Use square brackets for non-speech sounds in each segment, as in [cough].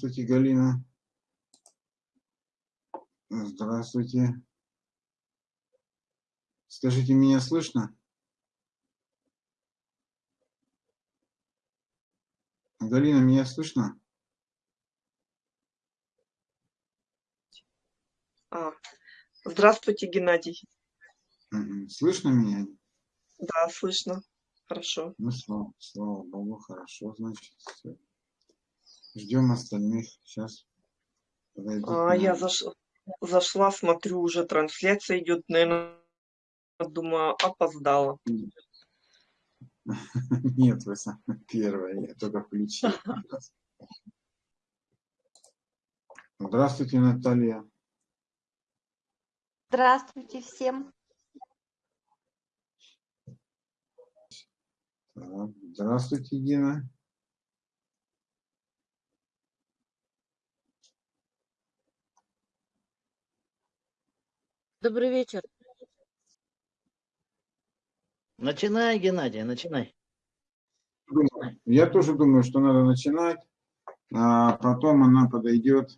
Здравствуйте, Галина. Здравствуйте. Скажите, меня слышно? Галина, меня слышно? А, здравствуйте, Геннадий. Слышно меня? Да, слышно. Хорошо. Ну, слава, слава Богу, хорошо, значит. Все. Ждем остальных. Сейчас подойдут. А, я заш... зашла, смотрю, уже трансляция идет, наверное, думаю, опоздала. [laughs] Нет, вы первая, я только включил. Здравствуйте, Наталья. Здравствуйте всем. Здравствуйте, Дина. Добрый вечер. Начинай, Геннадий, начинай. Я тоже думаю, что надо начинать, а потом она подойдет.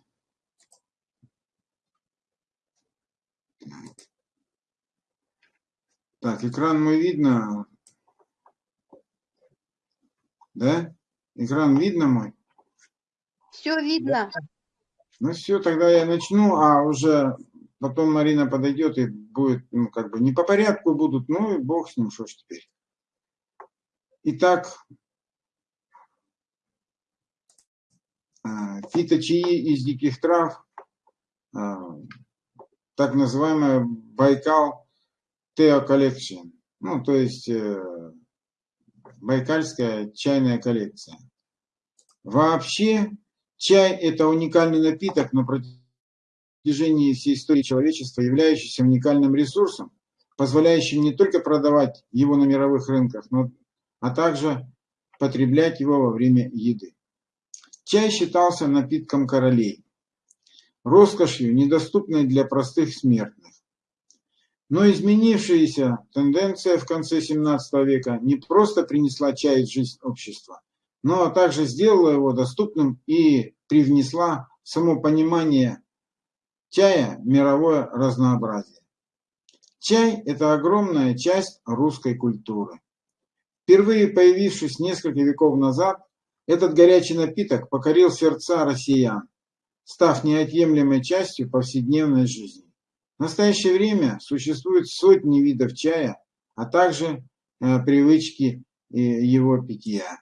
Так, экран мой видно? Да? Экран видно мой? Все видно. Ну все, тогда я начну, а уже потом Марина подойдет и будет, ну, как бы, не по порядку будут, ну и бог с ним, что ж теперь. Итак, а, фиточаи из диких трав, а, так называемая Байкал Тео Коллекция, ну, то есть э, Байкальская чайная коллекция. Вообще, чай – это уникальный напиток на протяжении протяжении всей истории человечества, являющийся уникальным ресурсом, позволяющим не только продавать его на мировых рынках, но, а также потреблять его во время еды. Чай считался напитком королей, роскошью, недоступной для простых смертных. Но изменившаяся тенденция в конце 17 века не просто принесла чай в жизнь общества, но также сделала его доступным и привнесла само понимание чая мировое разнообразие. Чай – это огромная часть русской культуры. Впервые появившись несколько веков назад, этот горячий напиток покорил сердца россиян, став неотъемлемой частью повседневной жизни. В настоящее время существует сотни видов чая, а также э, привычки э, его питья.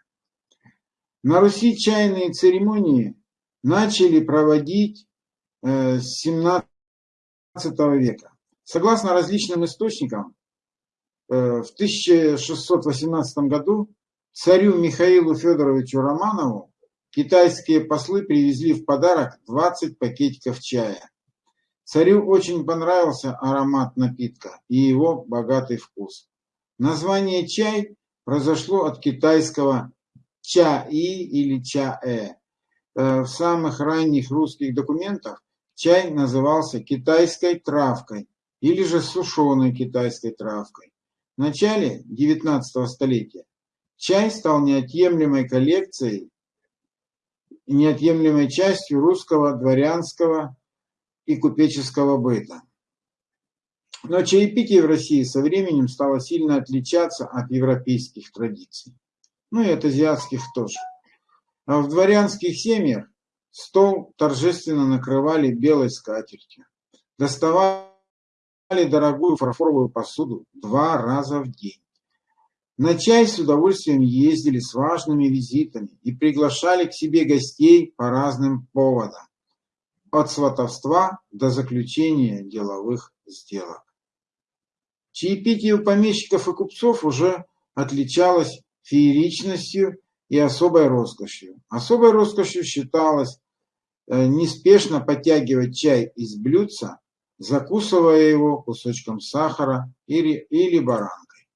На Руси чайные церемонии начали проводить Э, с 17 века. Согласно различным источникам, э, в 1618 году царю Михаилу Федоровичу Романову китайские послы привезли в подарок 20 пакетиков чая. Царю очень понравился аромат напитка и его богатый вкус. Название чай произошло от китайского ча-и или ча-э. Э, в самых ранних русских документах Чай назывался китайской травкой или же сушеной китайской травкой. В начале 19 столетия чай стал неотъемлемой коллекцией, неотъемлемой частью русского дворянского и купеческого быта. Но чаепитие в России со временем стало сильно отличаться от европейских традиций, ну и от азиатских тоже. А в дворянских семьях Стол торжественно накрывали белой скатертью. Доставали дорогую фарфоровую посуду два раза в день. На чай с удовольствием ездили с важными визитами и приглашали к себе гостей по разным поводам. От сватовства до заключения деловых сделок. Чаепитие у помещиков и купцов уже отличалось фееричностью и особой роскошью. Особой роскошью считалось неспешно подтягивать чай из блюдца, закусывая его кусочком сахара или, или баранкой.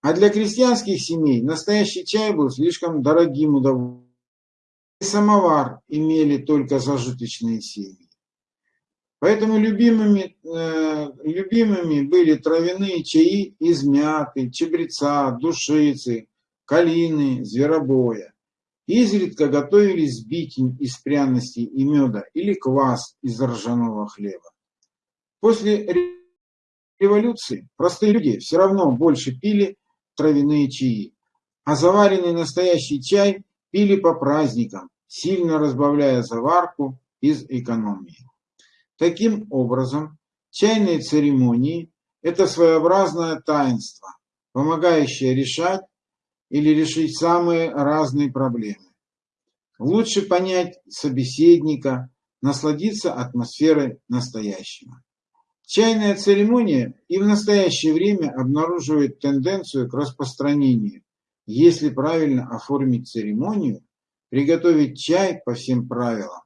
А для крестьянских семей настоящий чай был слишком дорогим удовольствием. Самовар имели только зажиточные семьи. Поэтому любимыми, э, любимыми были травяные чаи из мяты, чабреца, душицы, калины, зверобоя. Изредка готовили сбитень из пряностей и меда или квас из ржаного хлеба. После революции простые люди все равно больше пили травяные чаи, а заваренный настоящий чай пили по праздникам, сильно разбавляя заварку из экономии. Таким образом, чайные церемонии – это своеобразное таинство, помогающее решать или решить самые разные проблемы. Лучше понять собеседника, насладиться атмосферой настоящего. Чайная церемония и в настоящее время обнаруживает тенденцию к распространению. Если правильно оформить церемонию, приготовить чай по всем правилам,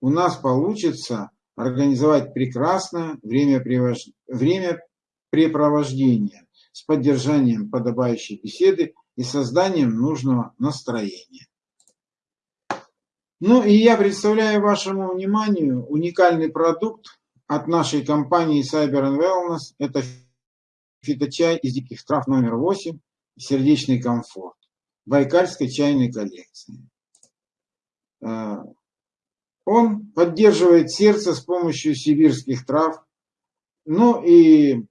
у нас получится организовать прекрасное времяпрепровождение с поддержанием подобающей беседы и созданием нужного настроения. Ну и я представляю вашему вниманию уникальный продукт от нашей компании Cyber and Wellness. Это фиточай из диких трав номер 8 «Сердечный комфорт» Байкальской чайной коллекции. Э, он поддерживает сердце с помощью сибирских трав. Ну и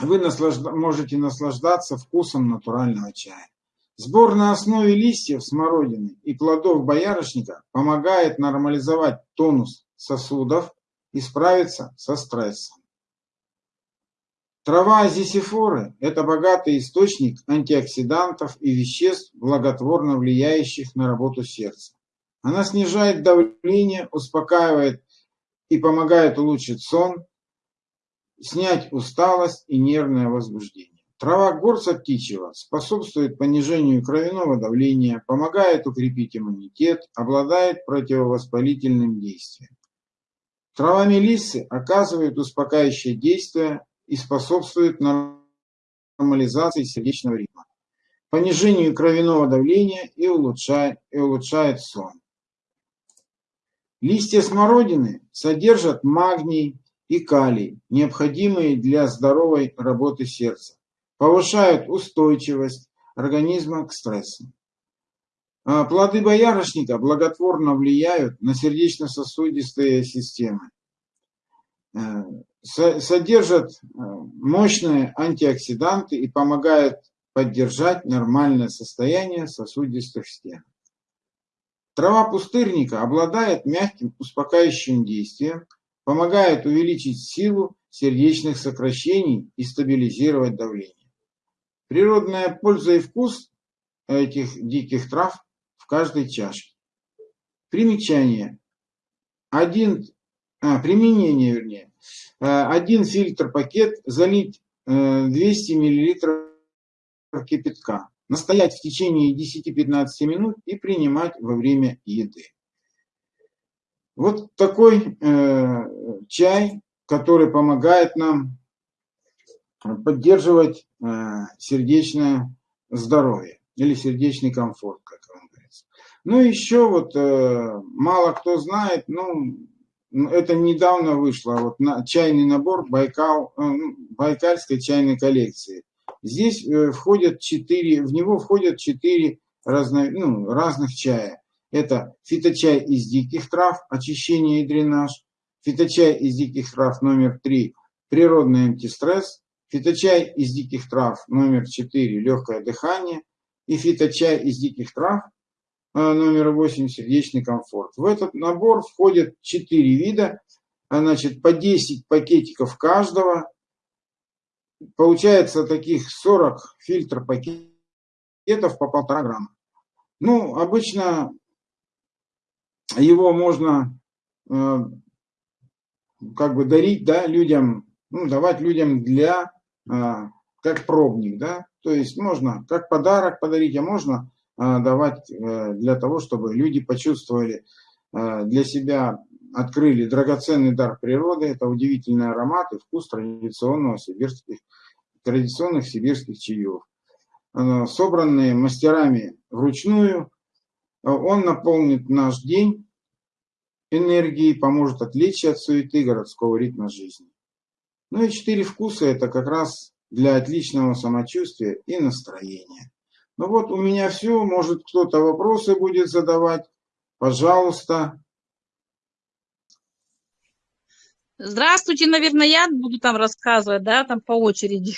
вы наслажда можете наслаждаться вкусом натурального чая. Сбор на основе листьев смородины и плодов боярышника помогает нормализовать тонус сосудов и справиться со стрессом. Трава азисифоры – это богатый источник антиоксидантов и веществ, благотворно влияющих на работу сердца. Она снижает давление, успокаивает и помогает улучшить сон, снять усталость и нервное возбуждение. Трава горца птичьего способствует понижению кровяного давления, помогает укрепить иммунитет, обладает противовоспалительным действием. Трава мелиссы оказывает успокаивающее действие и способствует нормализации сердечного ритма, понижению кровяного давления и улучшает, и улучшает сон. Листья смородины содержат магний и калий, необходимые для здоровой работы сердца, повышают устойчивость организма к стрессу. А плоды боярышника благотворно влияют на сердечно-сосудистые системы, э, содержат э, мощные антиоксиданты и помогают поддержать нормальное состояние сосудистых стен. Трава пустырника обладает мягким успокаивающим действием, помогает увеличить силу сердечных сокращений и стабилизировать давление. Природная польза и вкус этих диких трав в каждой чашке. Примечание. Один, а, применение, вернее. Э, один фильтр пакет залить 200 э, мл кипятка настоять в течение 10-15 минут и принимать во время еды. Вот такой э, чай, который помогает нам поддерживать э, сердечное здоровье или сердечный комфорт, как вам говорится. Ну, еще вот э, мало кто знает, ну, это недавно вышло, вот на, чайный набор Байкал, э, Байкальской чайной коллекции. Здесь э, входят четыре, в него входят четыре разно, ну, разных чая. Это фиточай из диких трав, очищение и дренаж, фиточай из диких трав номер три, природный антистресс, фиточай из диких трав номер четыре, легкое дыхание и фиточай из диких трав э, номер 8 сердечный комфорт. В этот набор входят 4 вида, значит, по 10 пакетиков каждого, получается таких 40 фильтр пакетов по полтора грамма. Ну, обычно его можно э, как бы дарить да, людям, ну, давать людям для, э, как пробник, да, то есть можно как подарок подарить, а можно э, давать для того, чтобы люди почувствовали для себя, открыли драгоценный дар природы, это удивительный аромат и вкус традиционного сибирских традиционных сибирских чаев. Собранные мастерами вручную, он наполнит наш день энергией, поможет отвлечься от суеты городского ритма жизни. Ну и четыре вкуса – это как раз для отличного самочувствия и настроения. Ну вот у меня все. Может кто-то вопросы будет задавать. Пожалуйста. Здравствуйте, наверное, я буду там рассказывать, да, там по очереди.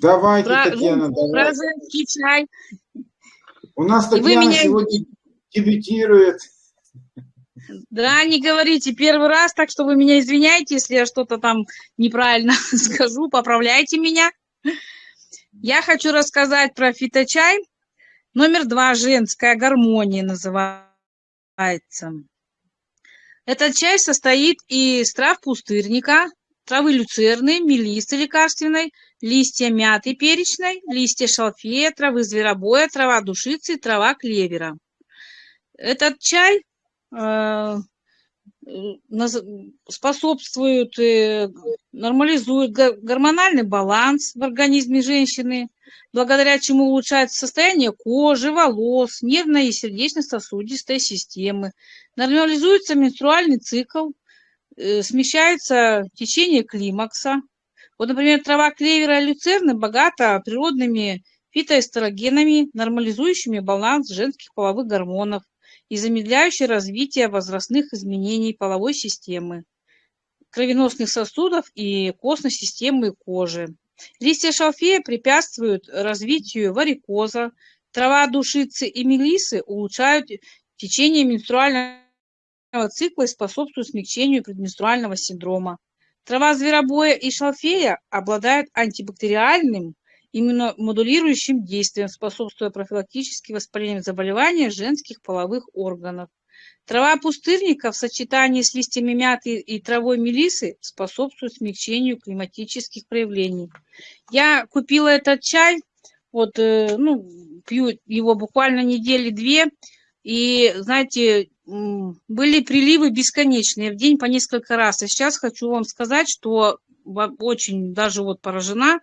Давайте, Про, Татьяна, про давайте. женский чай. У нас И вы Татьяна меня- сегодня дебютирует. Да, не говорите первый раз, так что вы меня извиняйте, если я что-то там неправильно [laughs] скажу, поправляйте меня. Я хочу рассказать про фиточай. Номер два, женская гармония называется. Этот чай состоит из трав пустырника, травы люцерны, мелисы лекарственной, листья мяты перечной, листья шалфея, травы зверобоя, трава душицы, трава клевера. Этот чай э, способствует, э, нормализует гормональный баланс в организме женщины, благодаря чему улучшается состояние кожи, волос, нервной и сердечно-сосудистой системы, нормализуется менструальный цикл, смещается течение климакса. Вот, например, трава клевера и люцерны богата природными фитоэстрогенами, нормализующими баланс женских половых гормонов и замедляющие развитие возрастных изменений половой системы, кровеносных сосудов и костной системы кожи. Листья шалфея препятствуют развитию варикоза, трава душицы и мелисы улучшают течение менструального цикла и способствуют смягчению предменструального синдрома. Трава зверобоя и шалфея обладают антибактериальным иммуномодулирующим действием, способствуя профилактически воспалениям заболеваний женских половых органов. Трава пустырника в сочетании с листьями мяты и травой мелисы способствует смягчению климатических проявлений. Я купила этот чай, вот, э, ну, пью его буквально недели две, и, знаете, были приливы бесконечные, в день по несколько раз. И сейчас хочу вам сказать, что очень даже вот поражена,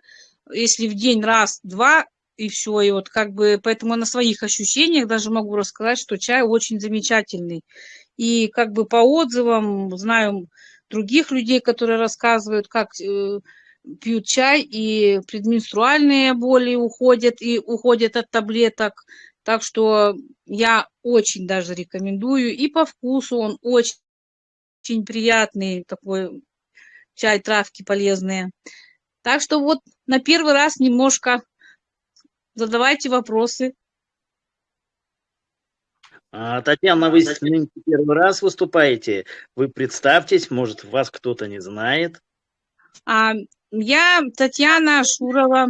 если в день раз-два, и все, и вот как бы, поэтому на своих ощущениях даже могу рассказать, что чай очень замечательный. И как бы по отзывам знаю других людей, которые рассказывают, как э, пьют чай, и предменструальные боли уходят, и уходят от таблеток. Так что я очень даже рекомендую. И по вкусу он очень, очень приятный, такой чай, травки полезные. Так что вот на первый раз немножко задавайте вопросы. А, Татьяна, вы первый раз выступаете. Вы представьтесь, может, вас кто-то не знает. А, я Татьяна Шурова.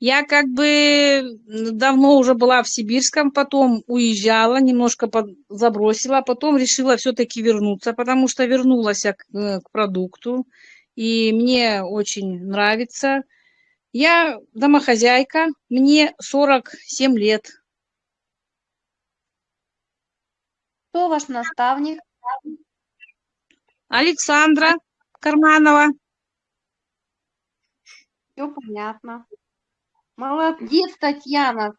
Я как бы давно уже была в Сибирском, потом уезжала, немножко под- забросила, а потом решила все-таки вернуться, потому что вернулась я к, э, к продукту, и мне очень нравится. Я домохозяйка, мне 47 лет. Кто ваш наставник? Александра Карманова. Все понятно. Молодец, Татьяна.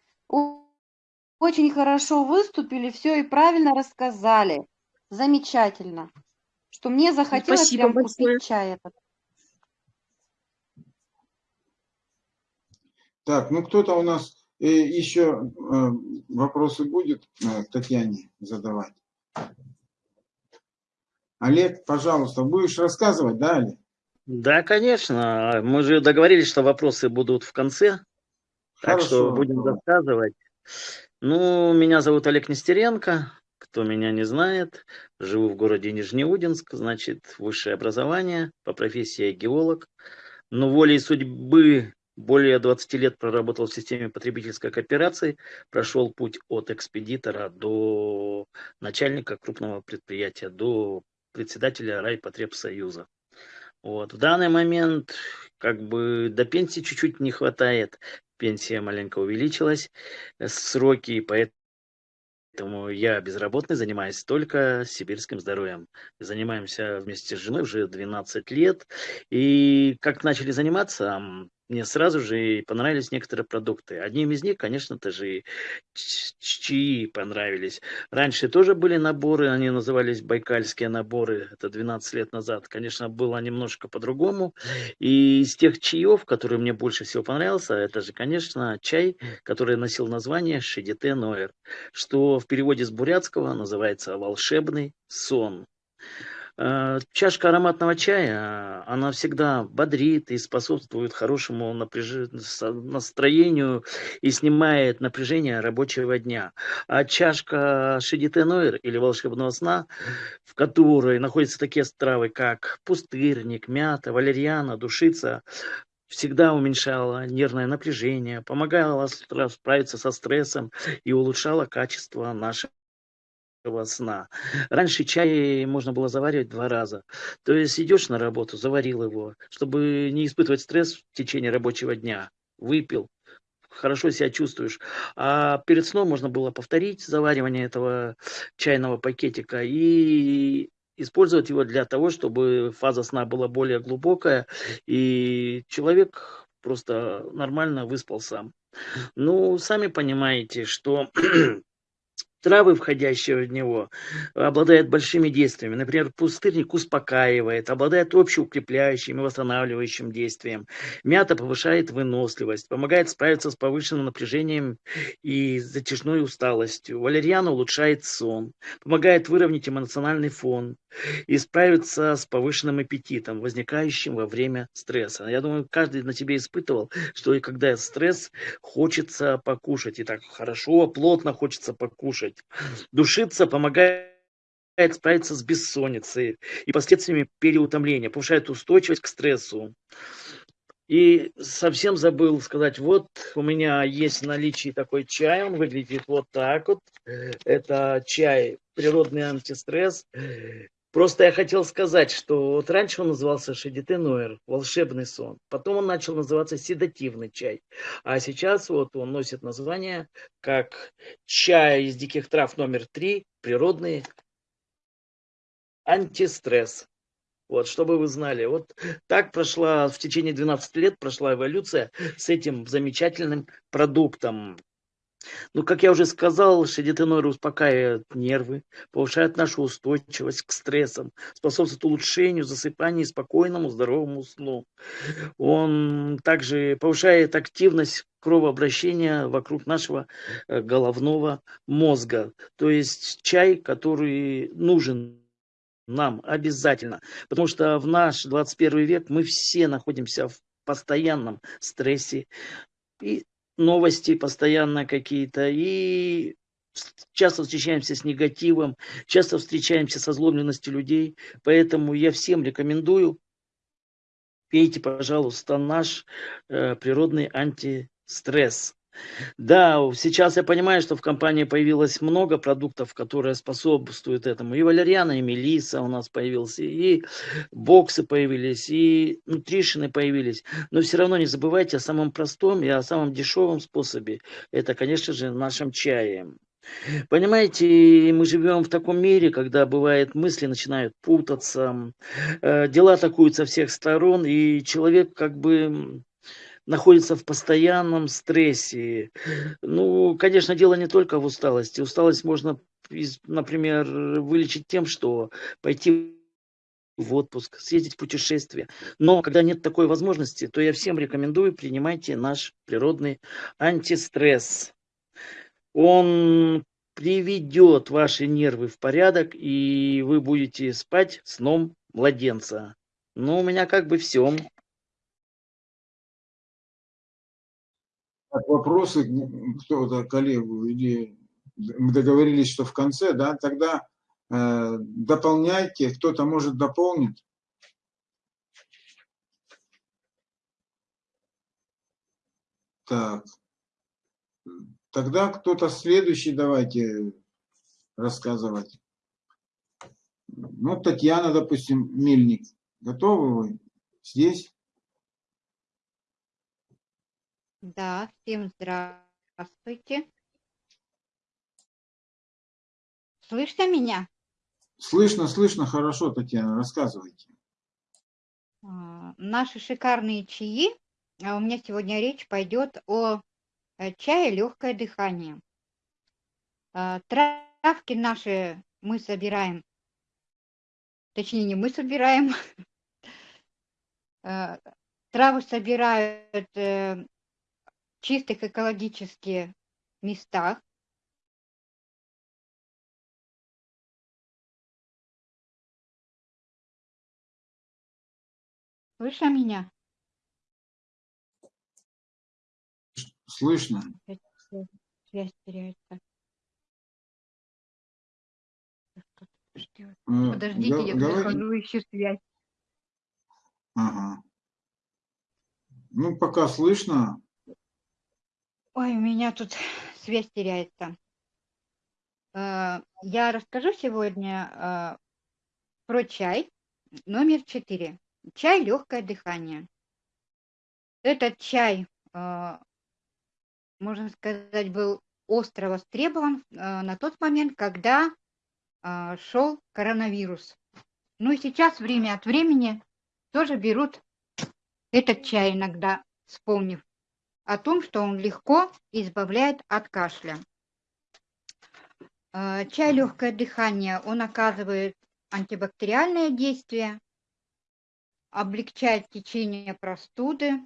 Очень хорошо выступили, все и правильно рассказали. Замечательно. Что мне захотелось Спасибо прям большое. купить чай этот. Так, ну кто-то у нас э, еще э, вопросы будет э, Татьяне задавать? Олег, пожалуйста, будешь рассказывать, да, Олег? Да, конечно. Мы же договорились, что вопросы будут в конце. Так что Хорошо. будем рассказывать. Ну, меня зовут Олег Нестеренко. Кто меня не знает, живу в городе Нижнеудинск, значит, высшее образование, по профессии геолог. Но волей судьбы более 20 лет проработал в системе потребительской кооперации, прошел путь от экспедитора до начальника крупного предприятия, до председателя Райпотребсоюза. Вот. В данный момент как бы до пенсии чуть-чуть не хватает. Пенсия маленько увеличилась, э, сроки, поэтому я безработный, занимаюсь только сибирским здоровьем. Занимаемся вместе с женой уже 12 лет. И как начали заниматься, мне сразу же и понравились некоторые продукты. Одним из них, конечно, тоже и ч- чаи понравились. Раньше тоже были наборы, они назывались байкальские наборы, это 12 лет назад. Конечно, было немножко по-другому. И из тех чаев, которые мне больше всего понравился, это же, конечно, чай, который носил название Шедите Ноэр, что в переводе с бурятского называется волшебный сон. Э, Чашка ароматного чая, она всегда бодрит и способствует хорошему напряж- настроению и снимает напряжение рабочего дня. А чашка Шедите Нойр или волшебного сна, в которой находятся такие травы, как пустырник, мята, валерьяна, душица, всегда уменьшала нервное напряжение, помогала справиться со стрессом и улучшала качество нашего сна. Раньше чай можно было заваривать два раза. То есть идешь на работу, заварил его, чтобы не испытывать стресс в течение рабочего дня. Выпил, хорошо себя чувствуешь. А перед сном можно было повторить заваривание этого чайного пакетика и использовать его для того, чтобы фаза сна была более глубокая, и человек просто нормально выспался. Ну, сами понимаете, что [clears throat] травы, входящие в него, обладают большими действиями. Например, пустырник успокаивает, обладает общеукрепляющим и восстанавливающим действием. Мята повышает выносливость, помогает справиться с повышенным напряжением и затяжной усталостью. Валерьяна улучшает сон, помогает выровнять эмоциональный фон и справиться с повышенным аппетитом, возникающим во время стресса. Я думаю, каждый на себе испытывал, что когда стресс, хочется покушать. И так хорошо, плотно хочется покушать. Душиться помогает справиться с бессонницей и последствиями переутомления, повышает устойчивость к стрессу. И совсем забыл сказать, вот у меня есть в наличии такой чай, он выглядит вот так вот. Это чай природный антистресс. Просто я хотел сказать, что вот раньше он назывался Шедите Нойер, волшебный сон. Потом он начал называться седативный чай. А сейчас вот он носит название как чай из диких трав номер три, природный антистресс. Вот, чтобы вы знали. Вот так прошла в течение 12 лет прошла эволюция с этим замечательным продуктом. Ну, как я уже сказал, шедитенойр успокаивает нервы, повышает нашу устойчивость к стрессам, способствует улучшению засыпания и спокойному здоровому сну. Он также повышает активность кровообращения вокруг нашего э, головного мозга. То есть чай, который нужен нам обязательно. Потому что в наш 21 век мы все находимся в постоянном стрессе. И новости постоянно какие-то. И часто встречаемся с негативом, часто встречаемся со злобленностью людей. Поэтому я всем рекомендую, пейте, пожалуйста, наш э, природный антистресс. Да, сейчас я понимаю, что в компании появилось много продуктов, которые способствуют этому. И валерьяна, и мелиса у нас появился, и боксы появились, и нутришины появились. Но все равно не забывайте о самом простом и о самом дешевом способе. Это, конечно же, нашем чае. Понимаете, мы живем в таком мире, когда бывает мысли начинают путаться, э, дела атакуют со всех сторон, и человек как бы находится в постоянном стрессе. Ну, конечно, дело не только в усталости. Усталость можно, например, вылечить тем, что пойти в отпуск, съездить в путешествие. Но когда нет такой возможности, то я всем рекомендую, принимайте наш природный антистресс. Он приведет ваши нервы в порядок, и вы будете спать сном младенца. Ну, у меня как бы все. Так, вопросы кто-то, коллегу, или мы договорились, что в конце, да, тогда э, дополняйте, кто-то может дополнить. Так, тогда кто-то следующий давайте рассказывать. Ну, Татьяна, допустим, Мельник. Готовы вы здесь? Да, всем здравствуйте. Слышно меня? Слышно, слышно, хорошо, Татьяна, рассказывайте. А, Наши шикарные чаи а у меня сегодня речь пойдет о э, чае легкое дыхание. А, Травки наши мы собираем, точнее не мы собираем, [laughs] травы собирают э, чистых экологических местах. Слышно меня? Слышно? Связь- теряется. Э, Подождите, я говори. захожу, ищу связь. Ага. Ну, пока слышно. Ой, у меня тут [laughs] связь теряется. Э, Я расскажу сегодня э, про чай номер 4. Чай легкое дыхание. Этот чай, э, можно сказать, был остро востребован на тот момент, когда шел коронавирус. Ну и сейчас время от времени тоже берут этот чай иногда, вспомнив о том, что он легко избавляет от кашля. Э, Чай легкое дыхание, он оказывает антибактериальное действие, облегчает течение простуды,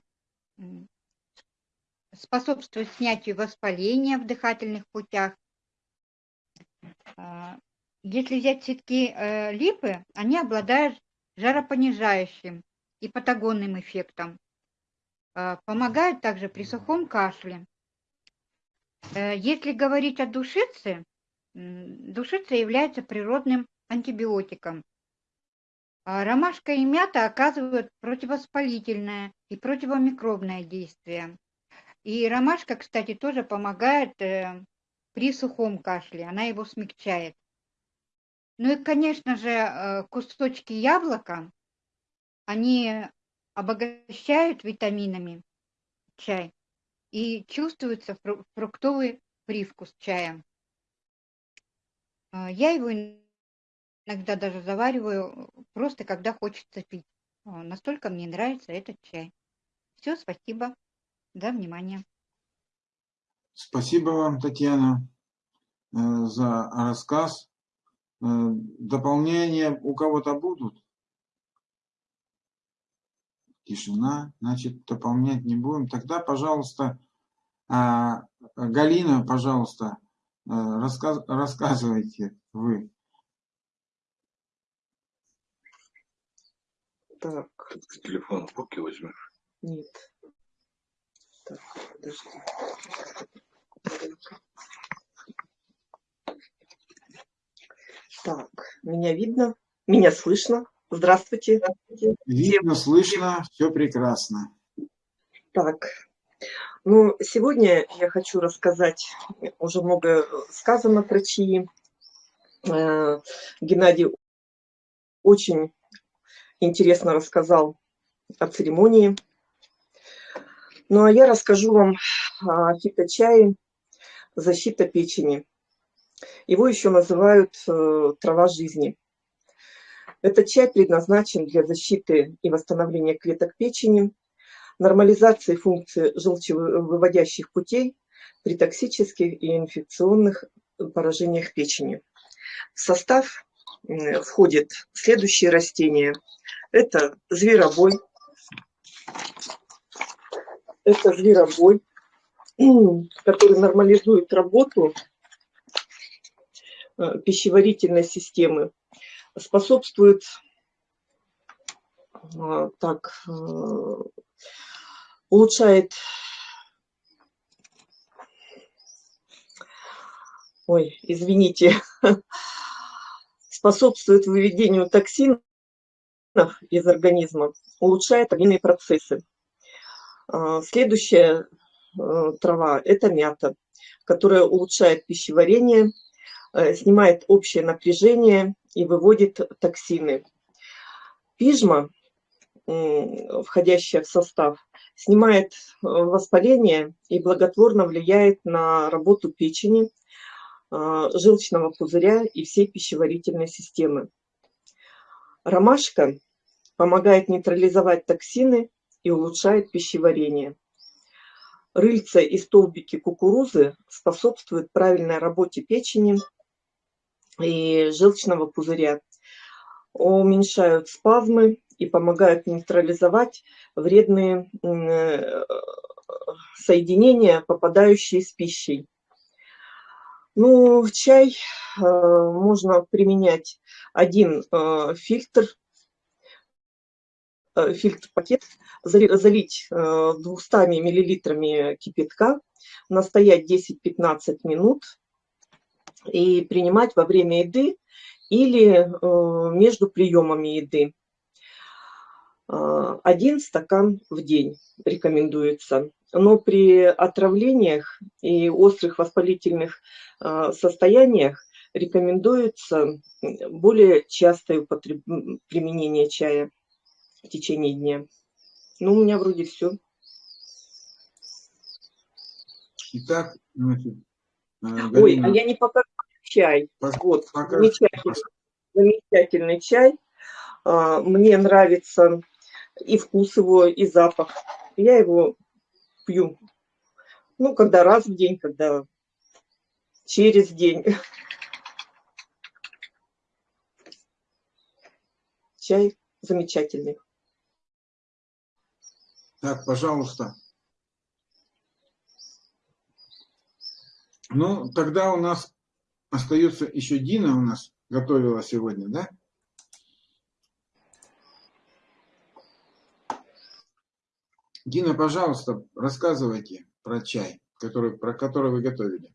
способствует снятию воспаления в дыхательных путях. А, Если взять цветки э, липы, они обладают жаропонижающим и патагонным эффектом. А, Помогают также при сухом кашле. Э, Если говорить о душице, душица является природным антибиотиком. А Ромашка и мята оказывают противовоспалительное и противомикробное действие. И ромашка, кстати, тоже помогает э, при сухом кашле, она его смягчает. Ну и, конечно же, э, кусочки яблока, они обогащают витаминами чай и чувствуется фру- фруктовый привкус чая. А, Я его иногда даже завариваю просто когда хочется пить. Настолько мне нравится этот чай. Все, спасибо за внимание. Спасибо вам, Татьяна, э, за рассказ. Э, Дополнения у кого-то будут? Тишина, значит, дополнять не будем. Тогда, пожалуйста, а, Галина, пожалуйста, э, рассказ- рассказывайте вы. Так, Телефон в руки возьмешь. нет. Так, подожди. Так, меня видно? Меня слышно? Здравствуйте. Видно, слышно, все прекрасно. Так, ну, сегодня я хочу рассказать, уже много сказано про чаи. Э, Геннадий очень интересно рассказал о церемонии. Ну, а я расскажу вам о фиточае «Защита печени». Его еще называют э, «трава жизни». Этот чай предназначен для защиты и восстановления клеток печени, нормализации функции желчевыводящих путей при токсических и инфекционных поражениях печени. В состав м, входят следующие растения. Это зверобой, это зверобой, [clears throat] который нормализует работу э, пищеварительной системы, способствует а, так, э, улучшает ой, извините, [laughs] способствует выведению токсинов из организма, улучшает обменные процессы. А, Следующая э, трава – это мята, которая улучшает пищеварение, э, снимает общее напряжение и выводит токсины. Пижма, входящая в состав, снимает э, воспаление и благотворно влияет на работу печени, а, желчного пузыря и всей пищеварительной системы. Ромашка помогает нейтрализовать токсины и улучшает пищеварение. Рыльца и столбики кукурузы способствуют правильной работе печени и желчного пузыря, уменьшают спазмы и помогают нейтрализовать вредные э, соединения, попадающие с пищей. Ну, чай э, можно применять один э, фильтр, фильтр-пакет, залить э, 200 миллилитрами кипятка, настоять 10-15 минут и принимать во время еды или э, между приемами еды. Э, один стакан в день рекомендуется но при отравлениях и острых воспалительных а, состояниях рекомендуется более частое употреб... применение чая в течение дня. Ну, у меня вроде все. Итак, значит, э, Ой, а я не показала чай. Вот, замечательный, замечательный чай. А, Мне нравится и вкус его, и запах. Я его пью. Ну, когда раз в день, когда через день. Чай замечательный. Так, пожалуйста. Ну, тогда у нас остается еще Дина у нас готовила сегодня, да? Дина, пожалуйста, рассказывайте про чай, который, про который вы готовили.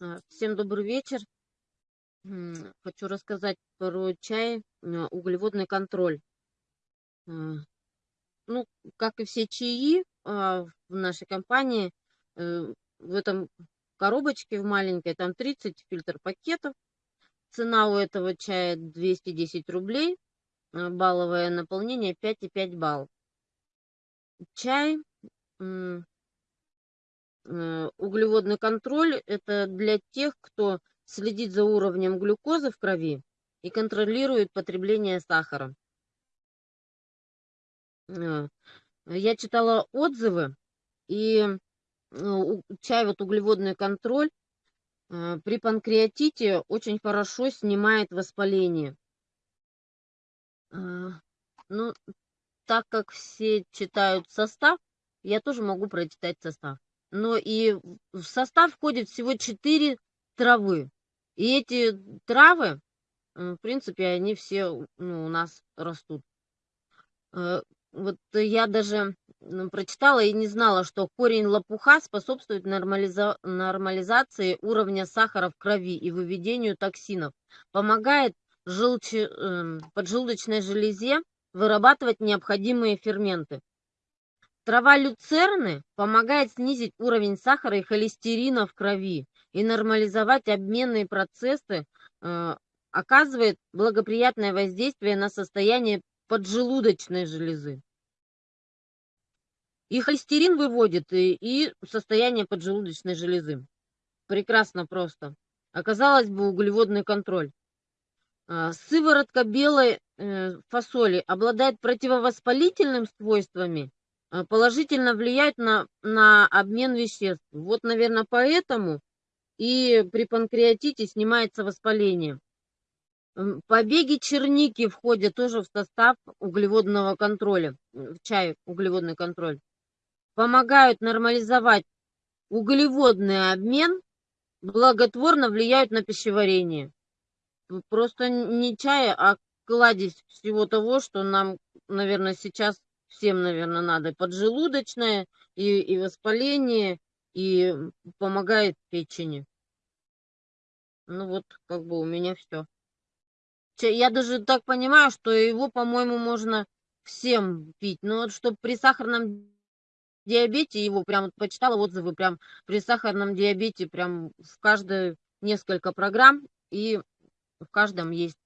А, Всем добрый вечер. Хочу рассказать про чай э, углеводный контроль. А, Ну, как и все чаи а, в нашей компании, э, в этом коробочке в маленькой там 30 фильтр пакетов. Цена у этого чая 210 рублей. а, Балловое наполнение 5,5 балл. Чай э, углеводный контроль– это для тех, кто следит за уровнем глюкозы в крови и контролирует потребление сахара. Э, Я читала отзывы, и э, чай, вот углеводный контроль, э, при панкреатите очень хорошо снимает воспаление. Э, Ну, так как все читают состав, я тоже могу прочитать состав. Но и в состав входит всего 4 травы. И эти травы, в принципе, они все ну, у нас растут. Э, Вот я даже прочитала и не знала, что корень лопуха способствует нормализа- нормализации уровня сахара в крови и выведению токсинов. Помогает желче- эм, поджелудочной железе вырабатывать необходимые ферменты. Трава люцерны помогает снизить уровень сахара и холестерина в крови и нормализовать обменные процессы, э, оказывает благоприятное воздействие на состояние поджелудочной железы. И холестерин выводит, и, и состояние поджелудочной железы. Прекрасно просто. Оказалось бы, углеводный контроль. А, Сыворотка белой э, фасоли обладает противовоспалительными свойствами, а, положительно влияет на, на обмен веществ. Вот, наверное, поэтому и при панкреатите снимается воспаление. Побеги черники входят тоже в состав углеводного контроля, в чай углеводный контроль. Помогают нормализовать углеводный обмен, благотворно влияют на пищеварение. Просто не чай, а кладезь всего того, что нам, наверное, сейчас всем, наверное, надо. Поджелудочное и, и воспаление, и помогает печени. Ну вот, как бы у меня все. Я даже так понимаю, что его, по-моему, можно всем пить. Но вот чтобы при сахарном диабете его прям почитала отзывы, прям при сахарном диабете прям в каждой несколько программ, и в каждом есть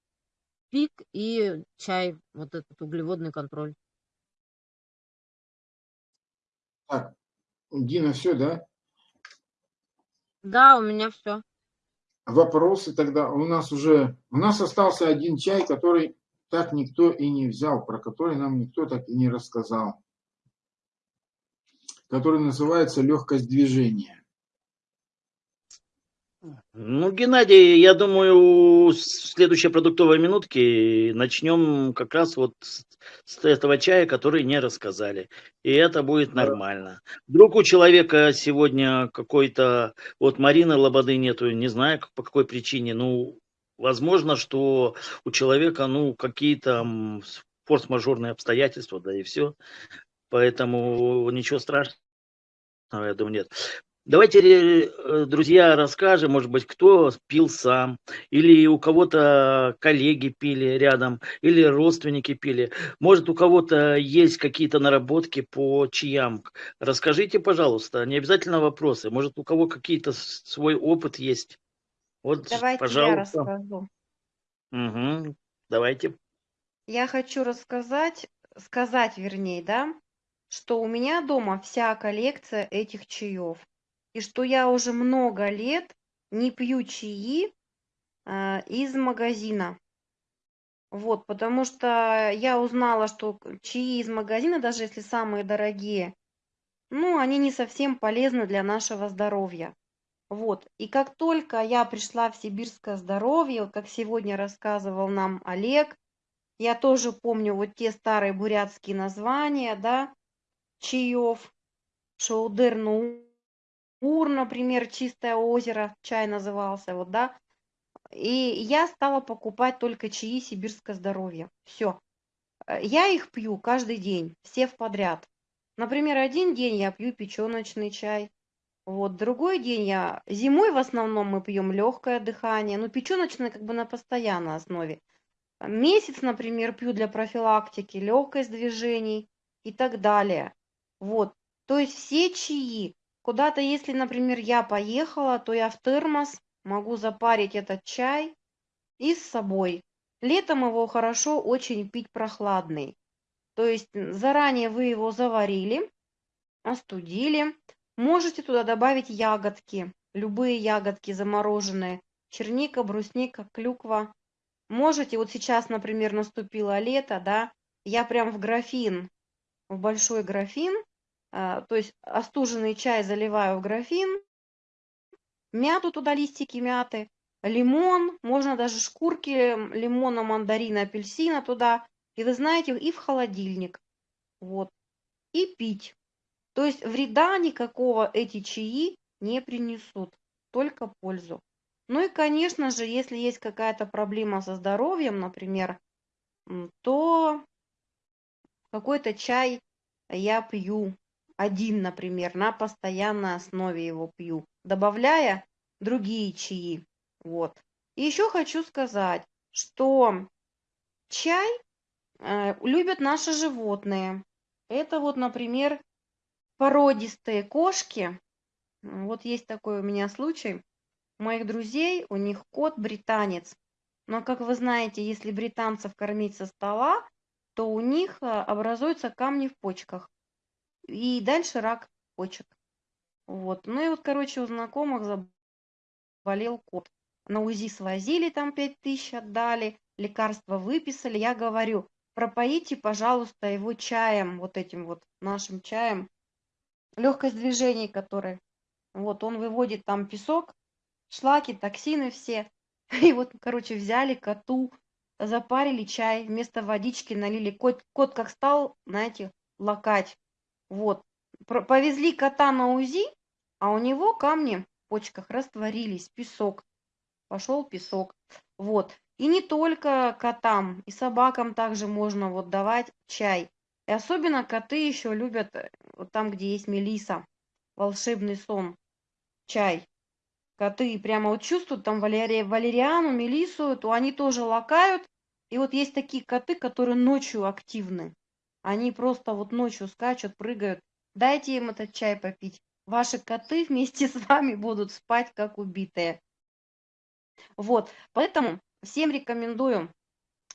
пик и чай, вот этот углеводный контроль. Так, Дина, все, да? Да, у меня все. Вопросы тогда у нас уже... У нас остался один чай, который так никто и не взял, про который нам никто так и не рассказал, который называется легкость движения. Ну, Геннадий, я думаю, с следующей продуктовой минутки начнем как раз вот с, этого чая, который не рассказали. И это будет нормально. Вдруг у человека сегодня какой-то... Вот Марины Лободы нету, не знаю по какой причине. Ну, возможно, что у человека, ну, какие-то форс-мажорные обстоятельства, да и все. Поэтому ничего страшного, я думаю, нет. Давайте, э, друзья, расскажем, может быть, кто пил сам, или у кого-то коллеги пили рядом, или родственники пили. Может, у кого-то есть какие-то наработки по чаям. Расскажите, пожалуйста, не обязательно вопросы. Может, у кого какие-то свой опыт есть. Вот, Давайте я пожалуйста. расскажу. Мгм. Давайте. Я хочу рассказать, сказать, вернее, да, что у меня дома вся коллекция этих чаев. И что я уже много лет не пью чаи а, из магазина. Вот, потому что я узнала, что чаи из магазина, даже если самые дорогие, ну, они не совсем полезны для нашего здоровья. Вот, и как только я пришла в сибирское здоровье, вот как сегодня рассказывал нам Олег, я тоже помню вот те старые бурятские названия, да, чаев, Шаудыр-Нуур, например, Чистое озеро, чай назывался, вот, да, и я стала покупать только чаи сибирское здоровье. Все. Я их пью каждый день, все в подряд. Например, один день я пью печеночный чай, вот, другой день я... Зимой в основном мы пьем легкое дыхание, ну, печеночное как бы на постоянной основе. Месяц, например, пью для профилактики, легкость движений и так далее. Вот, то есть все чаи. Куда-то, если, например, я поехала, то я в термос могу запарить этот чай и с собой. Летом его хорошо очень пить прохладный. То есть заранее вы его заварили, остудили. Можете туда добавить ягодки, любые ягодки замороженные. Черника, брусника, клюква. Можете, вот сейчас, например, наступило лето, да, я прям в графин, в большой графин, а, то есть остуженный чай заливаю в графин, мяту туда, листики мяты, лимон, можно даже шкурки лимона, мандарина, апельсина туда. И вы знаете, и в холодильник. Вот. И пить. То есть вреда никакого эти чаи не принесут, только пользу. Ну и, конечно же, если есть какая-то проблема со здоровьем, например, то какой-то чай я пью один, например, на постоянной основе его пью, добавляя другие чаи. Вот. И еще хочу сказать, что чай э, любят наши животные. Это вот, например, породистые кошки. Вот есть такой у меня случай. У моих друзей, у них кот британец. Но, как вы знаете, если британцев кормить со стола, то у них э, образуются камни в почках. И дальше рак почек. Вот. Ну и вот, короче, у знакомых заболел кот. На УЗИ свозили, там 5 тысяч отдали, лекарства выписали. Я говорю, пропоите, пожалуйста, его чаем, вот этим вот нашим чаем. Легкость движений, который. Вот, он выводит там песок, шлаки, токсины все. [laughs] И вот, короче, взяли коту, запарили чай, вместо водички налили. Кот, кот как стал, знаете, лакать. Вот. Про- Повезли кота на УЗИ, а у него камни в почках растворились, песок. Пошел песок. Вот. И не только котам, и собакам также можно вот давать чай. И особенно коты еще любят э, вот там, где есть мелиса, волшебный сон, чай. Коты прямо вот чувствуют там валери- валериану, мелису, то они тоже лакают. И вот есть такие коты, которые ночью активны. Они просто вот ночью скачут, прыгают. Дайте им этот чай попить. Ваши коты вместе [laughs] с вами будут спать, как убитые. Вот, поэтому всем рекомендую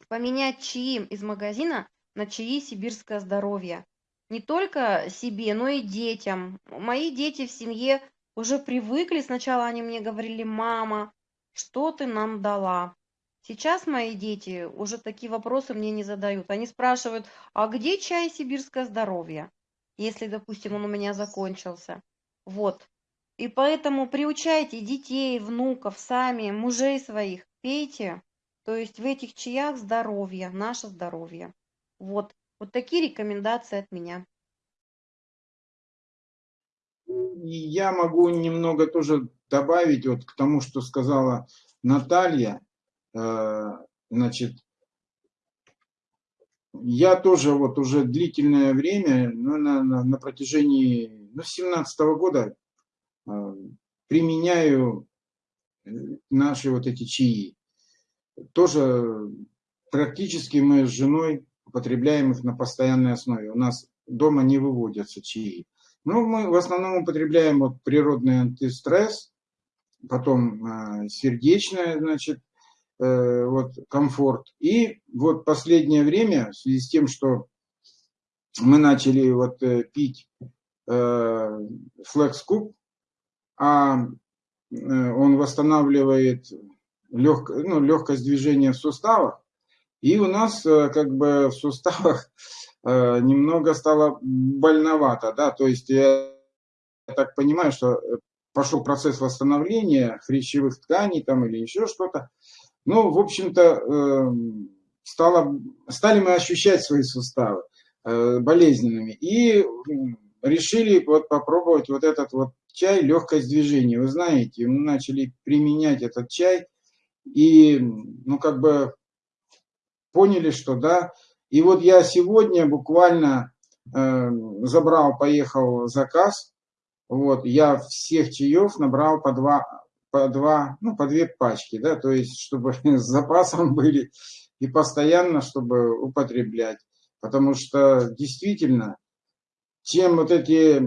поменять чаи из магазина на чаи сибирское здоровье. Не только себе, но и детям. Мои дети в семье уже привыкли. Сначала они мне говорили, мама, что ты нам дала? Сейчас мои дети уже такие вопросы мне не задают. Они спрашивают, а где чай сибирское здоровье, если, допустим, он у меня закончился. Вот. И поэтому приучайте детей, внуков, сами, мужей своих, пейте. То есть в этих чаях здоровье, наше здоровье. Вот. Вот такие рекомендации от меня. Я могу немного тоже добавить вот к тому, что сказала Наталья. Э, Значит, я тоже вот уже длительное время, ну, на, на, на протяжении ну, 17 года э, применяю э, наши вот эти чаи. Тоже практически мы с женой употребляем их на постоянной основе. У нас дома не выводятся чаи. Ну, мы в основном употребляем вот природный антистресс, потом э, сердечное, значит, э, вот комфорт. И вот последнее время, в связи с тем, что мы начали вот э, пить э, флекс-куб, а э, он восстанавливает лег, ну, легкость движения в суставах, и у нас э, как бы в суставах э, немного стало больновато, да, то есть я так понимаю, что э, пошел процесс восстановления хрящевых тканей там или еще что-то. Ну, в общем-то, эм, стало, стали мы ощущать свои суставы э, болезненными и решили вот попробовать вот этот вот чай легкость движения. Вы знаете, мы начали применять этот чай и, ну, как бы поняли, что да. И вот я сегодня буквально э, забрал, поехал заказ. Вот, я всех чаев набрал по два, по два, ну, по две пачки, да, то есть, чтобы [laughs] с запасом были и постоянно, чтобы употреблять. Потому что действительно, чем вот эти э,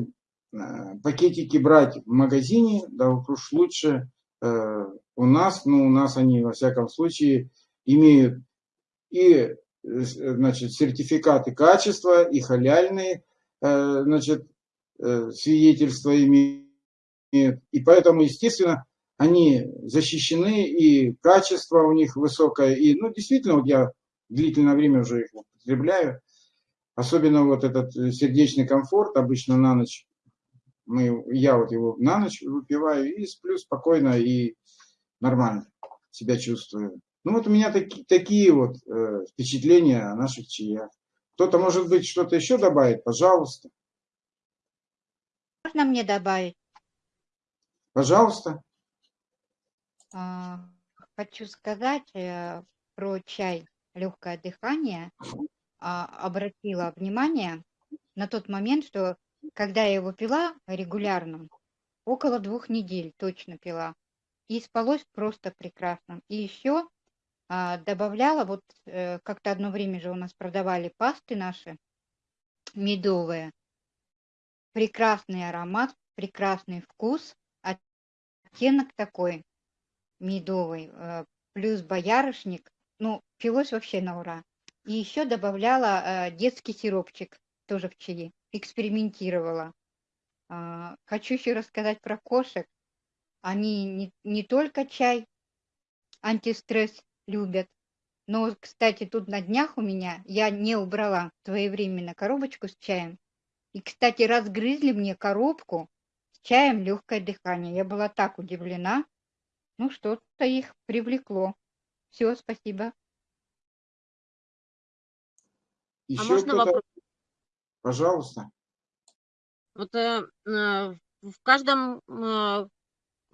пакетики брать в магазине, да уж лучше э, у нас, ну, у нас они, во всяком случае, имеют и значит, сертификаты качества, и халяльные э, значит, э, свидетельства имеют. И поэтому, естественно, они защищены, и качество у них высокое. И, ну, действительно, вот я длительное время уже их употребляю. Особенно вот этот сердечный комфорт, обычно на ночь, мы, я вот его на ночь выпиваю и сплю спокойно и нормально себя чувствую. Ну вот у меня таки, такие вот э, впечатления о наших чаях. Кто-то, может быть, что-то еще добавит, пожалуйста. Можно мне добавить? Пожалуйста. А, Хочу сказать э, про чай легкое дыхание. А, Обратила внимание на тот момент, что когда я его пила регулярно, около двух недель точно пила, и спалось просто прекрасно. И еще добавляла, вот э, как-то одно время же у нас продавали пасты наши медовые. Прекрасный аромат, прекрасный вкус, оттенок такой медовый, э, плюс боярышник. Ну, пилось вообще на ура. И еще добавляла э, детский сиропчик тоже в чаи, экспериментировала. А, Хочу еще рассказать про кошек. Они не, не только чай, антистресс любят. Но, кстати, тут на днях у меня я не убрала своевременно коробочку с чаем. И, кстати, разгрызли мне коробку с чаем легкое дыхание. Я была так удивлена. Ну, что-то их привлекло. Все, спасибо. Еще А можно вопрос? Пожалуйста. Вот э, э, в каждом э,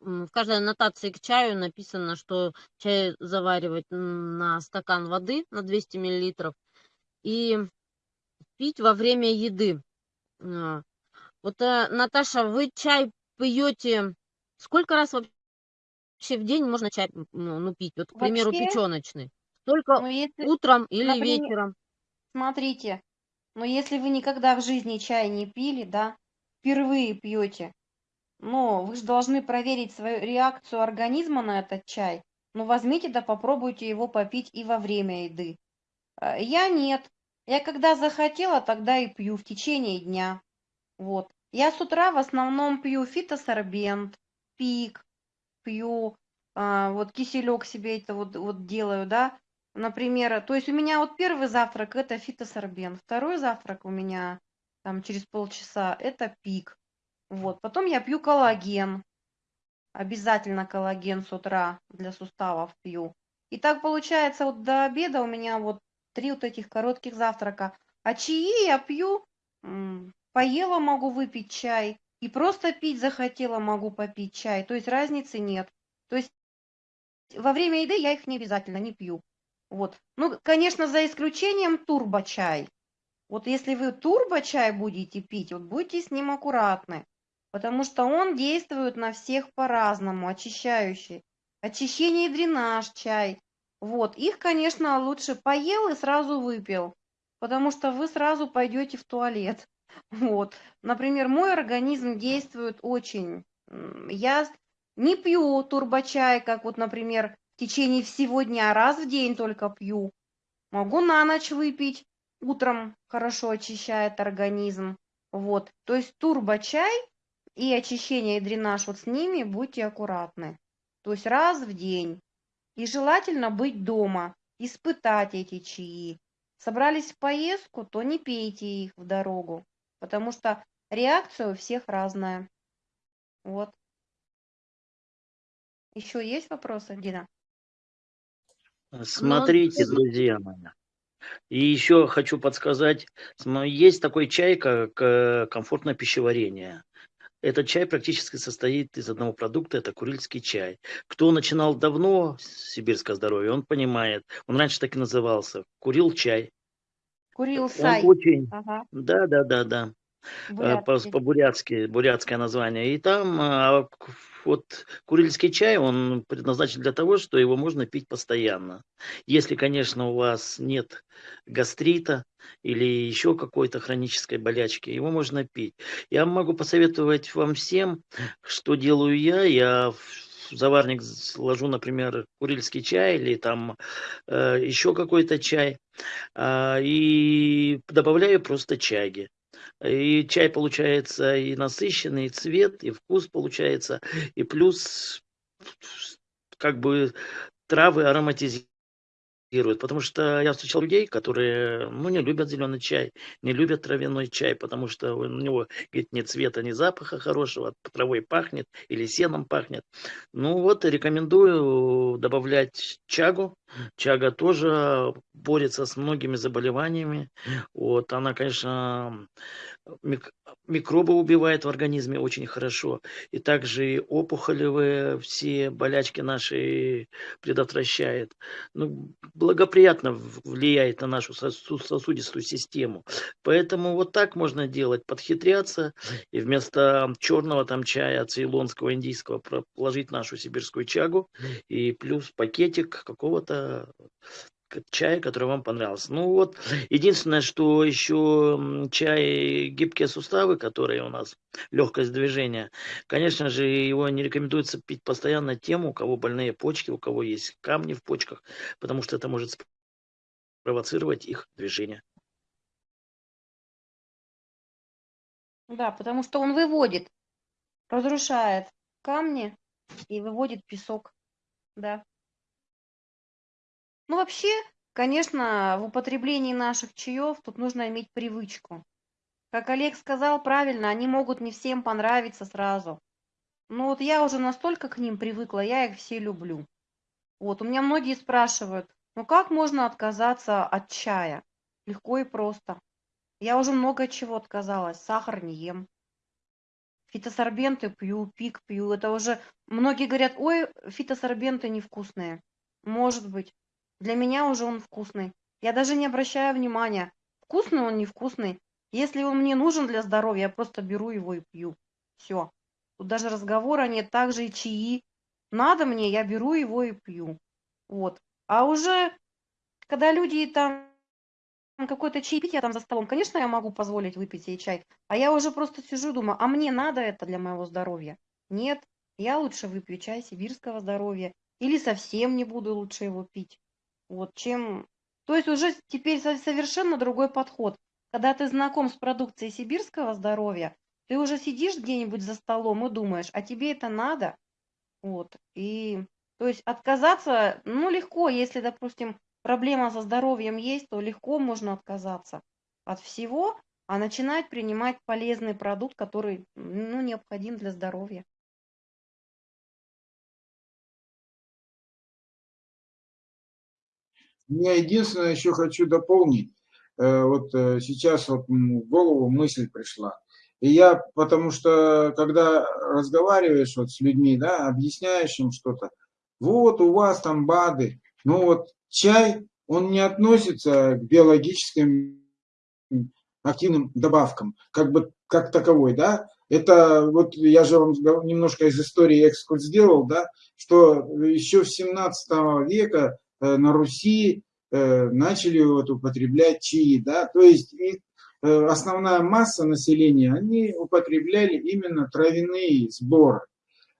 в каждой аннотации к чаю написано, что чай заваривать на стакан воды на 200 миллилитров и пить во время еды. А, Вот, э, Наташа, вы чай пьете сколько раз вообще в день можно чай ну, ну, пить? Вот, к примеру, Вообще, печеночный. Только ну если, утром или например, вечером? смотрите, но если вы никогда в жизни чай не пили, да, впервые пьете, но вы же должны проверить свою реакцию организма на этот чай. Ну, возьмите да попробуйте его попить и во время еды. Э, Я нет. Я когда захотела, тогда и пью в течение дня. Вот. Я с утра в основном пью фитосорбент, пик, пью а, вот киселек себе это вот, вот делаю, да, например, то есть у меня вот первый завтрак это фитосорбен, второй завтрак у меня там через полчаса это пик, вот, потом я пью коллаген, обязательно коллаген с утра для суставов пью. И так получается вот до обеда у меня вот три вот этих коротких завтрака, а чаи я пью, поела могу выпить чай, и просто пить захотела могу попить чай, то есть разницы нет. То есть во время еды я их не обязательно не пью. Вот. Ну, конечно, за исключением турбо-чай. Вот если вы турбо-чай будете пить, вот будьте с ним аккуратны, потому что он действует на всех по-разному, очищающий. Очищение и дренаж чай. Вот, их, конечно, лучше поел и сразу выпил, потому что вы сразу пойдете в туалет. [laughs] Вот. Например, мой организм действует очень. Я не пью турбочай, как вот, например, в течение всего дня, раз в день только пью. Могу на ночь выпить, утром хорошо очищает организм. Вот. То есть турбочай и очищение и дренаж, вот с ними будьте аккуратны. То есть раз в день. И желательно быть дома, испытать эти чаи. Собрались в поездку, то не пейте их в дорогу, потому что реакция у всех разная. Вот. Еще есть вопросы, Дина? Смотрите, друзья мои. И еще хочу подсказать, есть такой чай, как э, комфортное пищеварение. Этот чай практически состоит из одного продукта, это курильский чай. Кто начинал давно сибирское здоровье, он понимает. Он раньше так и назывался. Курил чай. Курил Он сай. очень... Ага, Да, да, да, да. Э, бурятский. По-бурятски, бурятское название. И там а, вот курильский чай, он предназначен для того, что его можно пить постоянно. Если, конечно, у вас нет гастрита или еще какой-то хронической болячки, его можно пить. Я могу посоветовать вам всем, что делаю я. Я в заварник ложу, например, курильский чай или там э, еще какой-то чай а, и добавляю просто чаги. И чай получается и насыщенный, и цвет, и вкус получается, и плюс как бы травы ароматизируют. Потому что я встречал людей, которые ну, не любят зеленый чай, не любят травяной чай, потому что у него говорит, ни цвета, ни запаха хорошего, от травой пахнет или сеном пахнет. Ну вот, рекомендую добавлять чагу. Чага тоже борется с многими заболеваниями. Вот, она, конечно, мик- микробы убивает в организме очень хорошо. И также и опухолевые все болячки наши предотвращает. Ну, благоприятно влияет на нашу сосу- сосудистую систему. Поэтому вот так можно делать, подхитряться и вместо черного там чая цейлонского, индийского положить нашу сибирскую чагу и плюс пакетик какого-то к- чая, который вам понравился. Ну вот, единственное, что еще чай гибкие суставы, которые у нас, легкость движения, конечно же, его не рекомендуется пить постоянно тем, у кого больные почки, у кого есть камни в почках, потому что это может спровоцировать их движение. Да, потому что он выводит, разрушает камни и выводит песок. Да. Ну, вообще, конечно, в употреблении наших чаев тут нужно иметь привычку. Как Олег сказал правильно, они могут не всем понравиться сразу. Но вот я уже настолько к ним привыкла, я их все люблю. Вот, у меня многие спрашивают, ну как можно отказаться от чая? Легко и просто. Я уже много чего отказалась, сахар не ем. Фитосорбенты пью, пик пью. Это уже многие говорят, ой, фитосорбенты невкусные. Может быть. Для меня уже он вкусный. Я даже не обращаю внимания, вкусный он, невкусный. Если он мне нужен для здоровья, я просто беру его и пью. Все. Тут даже разговора нет. Также и чаи. Надо мне, я беру его и пью. Вот. А уже, когда люди там какое-то чаепитие там за столом, конечно, я могу позволить выпить себе чай. А я уже просто сижу, думаю, а мне надо это для моего здоровья? Нет, я лучше выпью чай сибирского здоровья. Или совсем не буду лучше его пить. Вот чем... То есть уже теперь со- совершенно другой подход. Когда ты знаком с продукцией сибирского здоровья, ты уже сидишь где-нибудь за столом и думаешь, а тебе это надо? Вот. И То есть отказаться, ну, легко, если, допустим, проблема со здоровьем есть, то легко можно отказаться от всего, а начинать принимать полезный продукт, который, ну, необходим для здоровья. Я единственное еще хочу дополнить. Э, вот э, сейчас вот в голову мысль пришла. И я, потому что, когда разговариваешь вот с людьми, да, объясняешь им что-то, вот у вас там БАДы, ну вот чай, он не относится к биологическим активным добавкам, как бы как таковой, да, это вот я же вам немножко из истории экскурс сделал, да, что еще в 17 века на Руси э, начали вот употреблять чаи, да, то есть э, основная масса населения, они употребляли именно травяные сборы.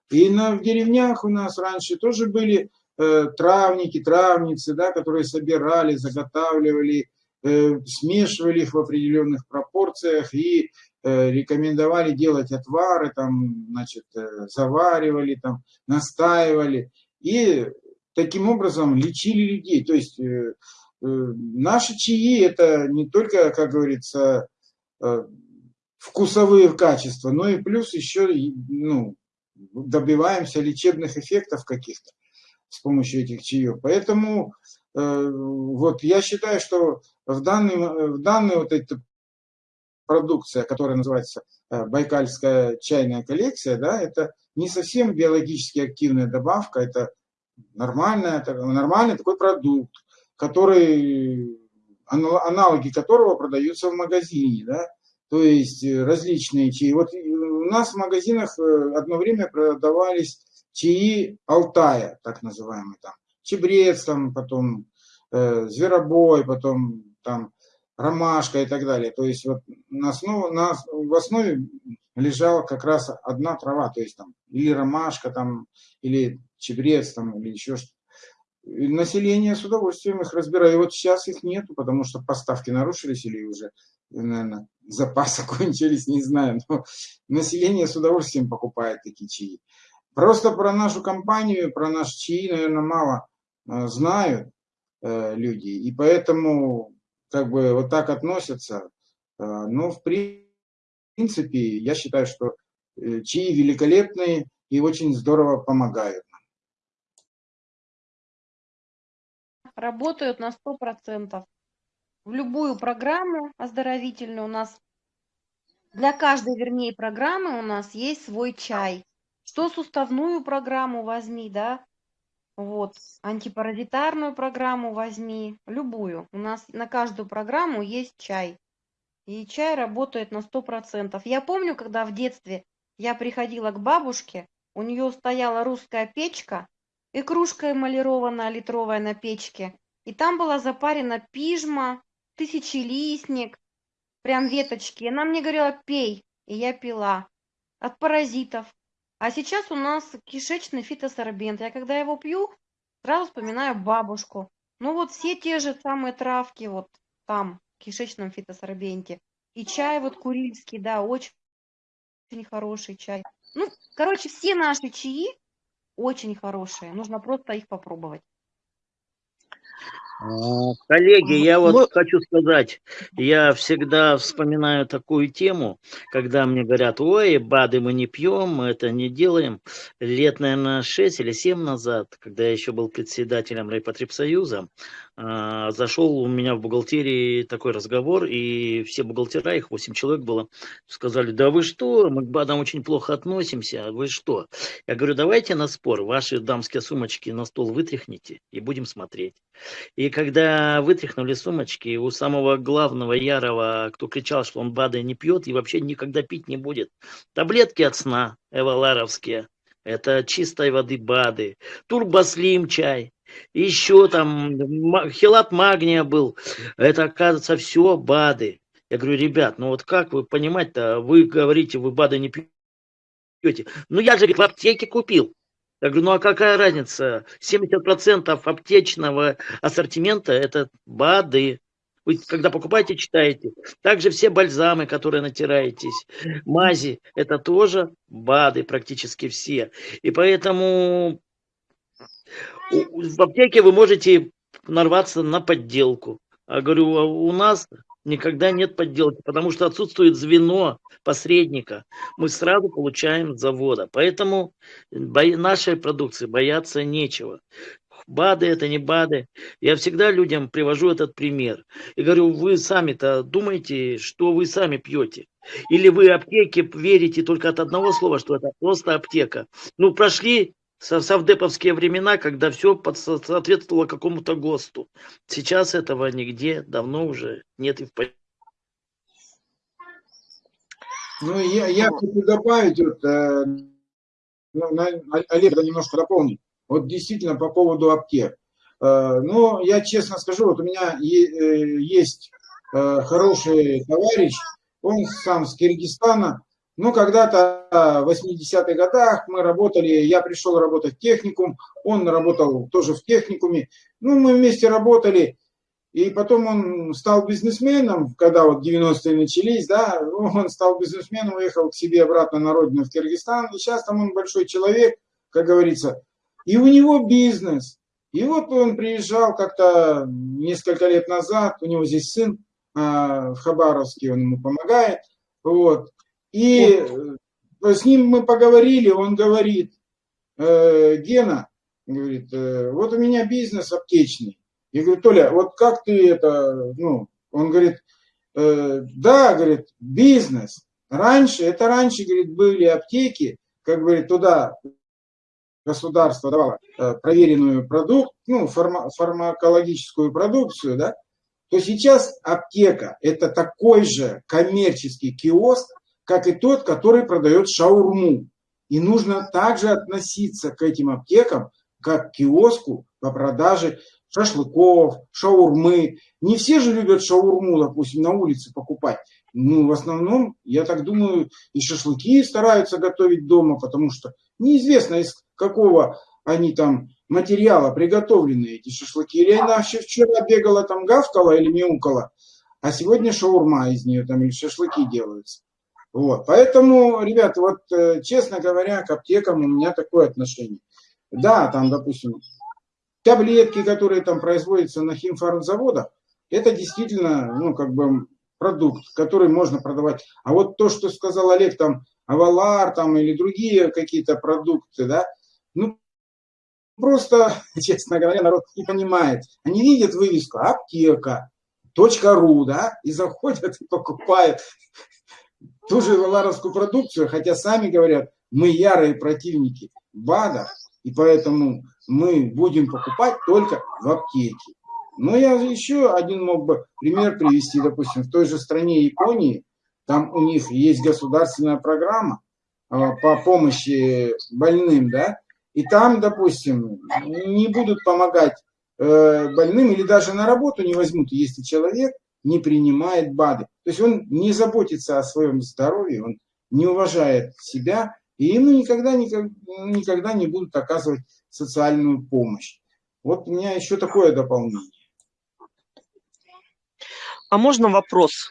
И на, в деревнях у нас раньше тоже были э, травники, травницы, да, которые собирали, заготавливали, э, смешивали их в определенных пропорциях и э, рекомендовали делать отвары, там, значит, э, заваривали, там, настаивали. И таким образом лечили людей. То есть э, э, наши чаи это не только, как говорится, э, вкусовые качества, но и плюс еще ну, добиваемся лечебных эффектов каких-то с помощью этих чаев. Поэтому э, вот я считаю, что в данный, в данной вот этой продукция, которая называется э, Байкальская чайная коллекция, да, это не совсем биологически активная добавка, это нормальная, нормальный такой продукт, который, аналоги которого продаются в магазине, да, то есть э, различные чаи. Вот у нас в магазинах э, одно время продавались чаи Алтая, так называемые, там, чебрец, там, потом э, зверобой, потом там ромашка и так далее. То есть вот на основу, на, в основе лежала как раз одна трава, то есть там или ромашка, там, или чебрец, там, или еще что-то. Население с удовольствием их разбирает. И вот сейчас их нету, потому что поставки нарушились или уже, наверное, запасы [laughs] кончились, не знаю. Но население с удовольствием покупает такие чаи. Просто про нашу компанию, про наш чаи, наверное, мало э, знают э, люди. И поэтому как бы вот так относятся. Э, но в принципе, я считаю, что чаи великолепные и очень здорово помогают. Работают на 100%. В любую программу оздоровительную у нас, для каждой, вернее, программы у нас есть свой чай. Что суставную программу возьми, да, вот, антипаразитарную программу возьми, любую. У нас на каждую программу есть чай. И чай работает на 100%. Я помню, когда в детстве я приходила к бабушке, у нее стояла русская печка, и кружка эмалированная литровая на печке. И там была запарена пижма, тысячелистник, прям веточки. И она мне говорила, пей. И я пила. От паразитов. А сейчас у нас кишечный фитосорбент. Я когда его пью, сразу вспоминаю бабушку. Ну вот все те же самые травки вот там, в кишечном фитосорбенте. И чай вот курильский, да, очень, очень хороший чай. Ну, короче, все наши чаи очень хорошие. Нужно просто их попробовать. А, коллеги, я вот хочу сказать, я всегда вспоминаю такую тему, когда мне говорят, ой, БАДы мы не пьем, мы это не делаем. Лет, наверное, 6 или 7 назад, когда я еще был председателем Райпотребсоюза, зашел у меня в бухгалтерии такой разговор, и все бухгалтера, их 8 человек было, сказали, да вы что, мы к БАДам очень плохо относимся, а вы что? Я говорю, давайте на спор, ваши дамские сумочки на стол вытряхните и будем смотреть. И когда вытряхнули сумочки, у самого главного Ярова, кто кричал, что он БАДы не пьет и вообще никогда пить не будет, таблетки от сна эваларовские, это чистой воды БАДы, турбослим чай, еще там хилат магния был, это оказывается все БАДы. Я говорю, ребят, ну вот как вы понимать-то, вы говорите, вы БАДы не пьете. Ну я же в аптеке купил. Я говорю, ну а какая разница? 70% аптечного ассортимента это БАДы. Вы когда покупаете, читаете. Также все бальзамы, которые натираетесь, мази, это тоже БАДы практически все. И поэтому В аптеке вы можете нарваться на подделку. А говорю, а у нас никогда нет подделки, потому что отсутствует звено посредника. Мы сразу получаем завода. Поэтому нашей продукции бояться нечего. БАДы это не БАДы. Я всегда людям привожу этот пример. И говорю, вы сами-то думаете, что вы сами пьете? Или вы аптеке верите только от одного слова, что это просто аптека? Ну, прошли совдеповские времена, когда все соответствовало какому-то ГОСТу. Сейчас этого нигде давно уже нет и в Ну, я, я хочу добавить, вот, э, ну, Олег немножко дополнит. Вот действительно по поводу аптек. Э, ну, я честно скажу, вот у меня е- э, есть э, хороший товарищ, он сам с Киргизстана. Ну, когда-то в 80-х годах мы работали, я пришел работать в техникум, он работал тоже в техникуме. Ну, мы вместе работали, и потом он стал бизнесменом, когда вот 90-е начались, да, ну, [laughs] он стал бизнесменом, уехал к себе обратно на родину в Киргизстан, и сейчас там он большой человек, как говорится, и у него бизнес. И вот он приезжал как-то несколько лет назад, у него здесь сын а, в Хабаровске, он ему помогает, вот, и э, с ним мы поговорили, он говорит, «Э, Гена, говорит, «э, вот у меня бизнес аптечный, я говорю, Толя, вот как ты это, ну, он говорит, «Э, да, говорит, бизнес. Раньше, это раньше, говорит, были аптеки, как говорит, туда государство давало э, проверенную продукт, ну, фарма- фармакологическую продукцию, да, то сейчас аптека – это такой же коммерческий киоск, как и тот, который продает шаурму. И нужно также относиться к этим аптекам, как к киоску по продаже шашлыков, шаурмы. Не все же любят шаурму, допустим, на улице покупать. Ну, в основном, я так думаю, и шашлыки стараются готовить дома, потому что неизвестно, из какого они там материала приготовлены, эти шашлыки. Или она вчера бегала там гавкала или мяукала, а сегодня шаурма из нее там или шашлыки делаются. Вот. Поэтому, ребята, вот э, честно говоря, к аптекам у меня такое отношение. Да, там, допустим, таблетки, которые там производятся на химфармзаводах, это действительно, ну, как бы продукт, который можно продавать. А вот то, что сказал Олег, там, Авалар, там, или другие какие-то продукты, да, ну, просто, [laughs] честно говоря, народ не понимает. Они видят вывеску аптека, .ру, да, и заходят и покупают ту же продукцию, хотя сами говорят, мы ярые противники БАДа, и поэтому мы будем покупать только в аптеке. Но я еще один мог бы пример привести, допустим, в той же стране Японии, там у них есть государственная программа а, по помощи больным, да, и там, допустим, не будут помогать э, больным или даже на работу не возьмут, если человек не принимает БАДы. То есть он не заботится о своем здоровье, он не уважает себя, и ему никогда, никогда, никогда не будут оказывать социальную помощь. Вот у меня еще такое дополнение. А можно вопрос?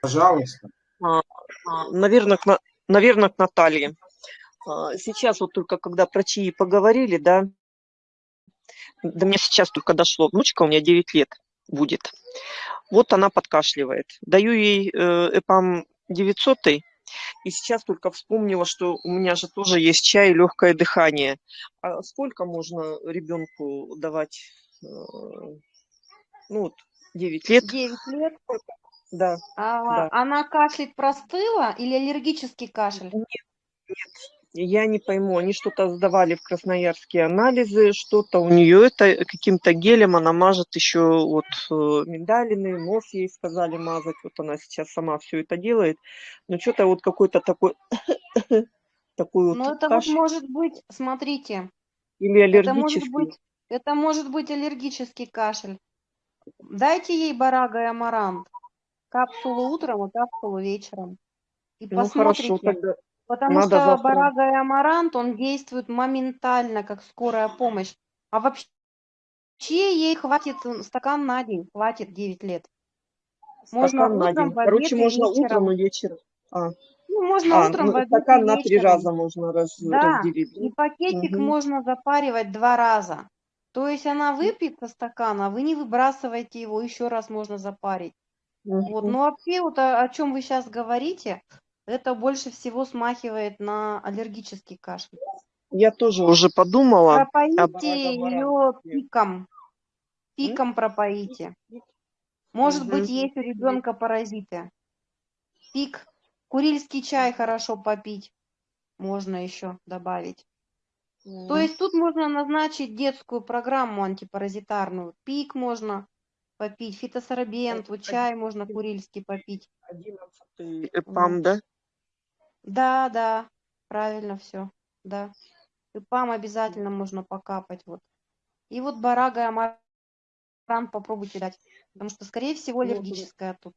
Пожалуйста. Наверное, к, На- наверное, к Наталье. А, Сейчас вот только когда про ЧИИ поговорили, да, до меня сейчас только дошло. Внучка у меня 9 лет будет. Вот она подкашливает. Даю ей э, ЭПАМ 900 и сейчас только вспомнила, что у меня же тоже есть чай и легкое дыхание. А сколько можно ребенку давать? э, Ну вот, 9 лет. 9 лет. Да. А Да. она кашляет простыла или аллергический кашель? Я не пойму, они что-то сдавали в Красноярске анализы, что-то у нее это каким-то гелем она мажет еще вот э, миндалины, нос ей сказали мазать, вот она сейчас сама все это делает, но что-то вот какой-то такой [coughs] такой вот Ну, это вот может быть, смотрите, или это может аллергический. быть, это может быть аллергический кашель. Дайте ей барага и амарант. Капсулу утром и капсулу вечером. И Ну хорошо, посмотрите. тогда Потому Надо что завтра. барага и амарант, он действует моментально, как скорая помощь. А вообще ей хватит м, стакан на день, хватит 9 лет. Можно стакан на утром, день. Короче, можно утром и вечером. А, Ну, можно А, утром ну, в обед стакан на три раза можно раз, Да, разделить. и пакетик Мгм. можно запаривать два раза. То есть она выпьет со стакана, а вы не выбрасываете его, еще раз можно запарить. Вот, Мгм. но вообще вот о, о чем вы сейчас говорите, это больше всего смахивает на аллергический кашель. Я тоже уже подумала. Пропоите Оборот, ее пиком, пиком пропоите. Может быть, Мгм. есть у ребенка паразиты. Пик, курильский чай хорошо попить, можно еще добавить. То есть тут можно назначить детскую программу антипаразитарную. Пик можно попить, фитосорбент, вот чай можно курильский попить. Одиннадцатый ЭПАМ, да? Да, да, правильно все, да. И пам обязательно можно покапать вот. И вот барага и амаран попробуйте дать, потому что, скорее всего, Ну, аллергическая тут.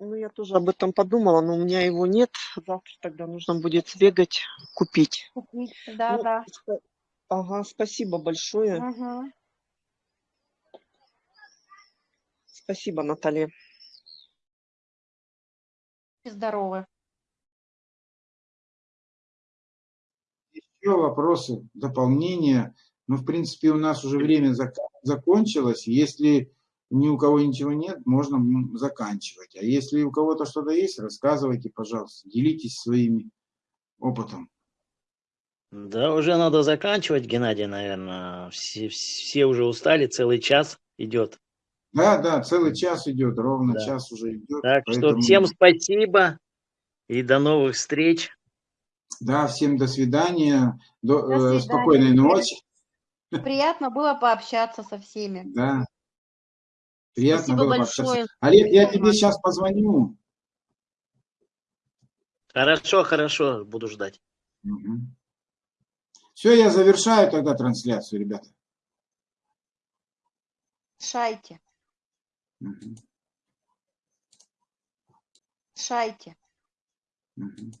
Ну, я тоже об этом подумала, но у меня его нет. Завтра тогда нужно будет сбегать, купить. Купить. Да, Ну, да. Ага, спасибо большое. Мгм. Спасибо, Наталья. Здоровы. Еще вопросы, дополнения? Ну, в принципе, у нас уже время зак- закончилось. Если ни у кого ничего нет, можно заканчивать. А если у кого-то что-то есть, рассказывайте, пожалуйста, делитесь своими опытом. Да, уже надо заканчивать, Геннадий, наверное. Все, все уже устали, целый час идет. Да, да, целый час идет, ровно Да. час уже идет. Так что поэтому- всем спасибо и до новых встреч. Да, всем до свидания, до, До э, свидания. спокойной ночи. Приятно было пообщаться со всеми. Да. Приятно Спасибо было пообщаться. большое. Олег, я тебе сейчас позвоню. Хорошо, хорошо, буду ждать. Все, я завершаю тогда трансляцию, ребята. Шайте, Мгм. шайте. Мгм.